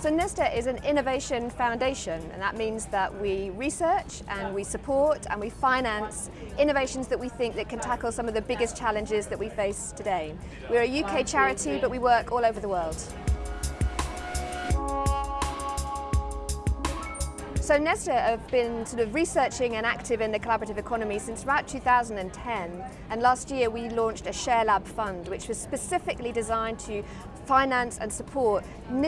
So Nesta is an innovation foundation and that means that we research and we support and we finance innovations that we think that can tackle some of the biggest challenges that we face today. We're a UK charity but we work all over the world. So Nesta have been sort of researching and active in the collaborative economy since about 2010 and last year we launched a Share Lab fund which was specifically designed to finance and support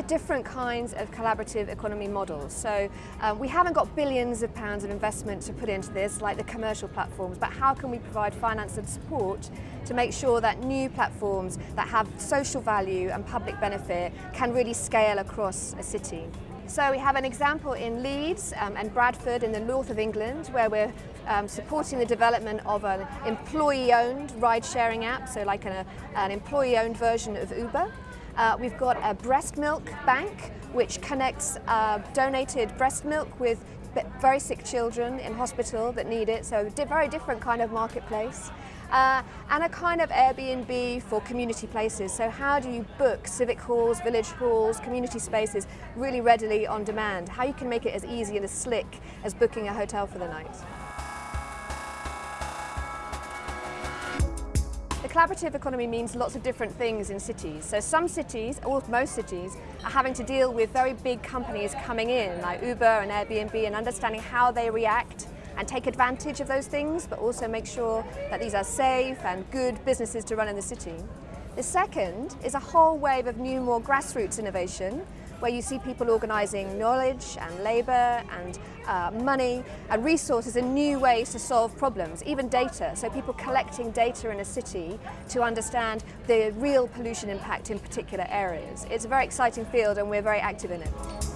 different kinds of collaborative economy models. So um, we haven't got billions of pounds of investment to put into this like the commercial platforms but how can we provide finance and support to make sure that new platforms that have social value and public benefit can really scale across a city. So we have an example in Leeds um, and Bradford in the north of England where we're um, supporting the development of an employee-owned ride-sharing app, so like an, an employee-owned version of Uber. Uh, we've got a breast milk bank which connects uh, donated breast milk with very sick children in hospital that need it, so a very different kind of marketplace. Uh, and a kind of Airbnb for community places. So how do you book civic halls, village halls, community spaces really readily on demand? How you can make it as easy and as slick as booking a hotel for the night. The collaborative economy means lots of different things in cities. So some cities, or most cities, are having to deal with very big companies coming in, like Uber and Airbnb, and understanding how they react and take advantage of those things, but also make sure that these are safe and good businesses to run in the city. The second is a whole wave of new, more grassroots innovation, where you see people organising knowledge and labour and uh, money and resources in new ways to solve problems, even data. So people collecting data in a city to understand the real pollution impact in particular areas. It's a very exciting field and we're very active in it.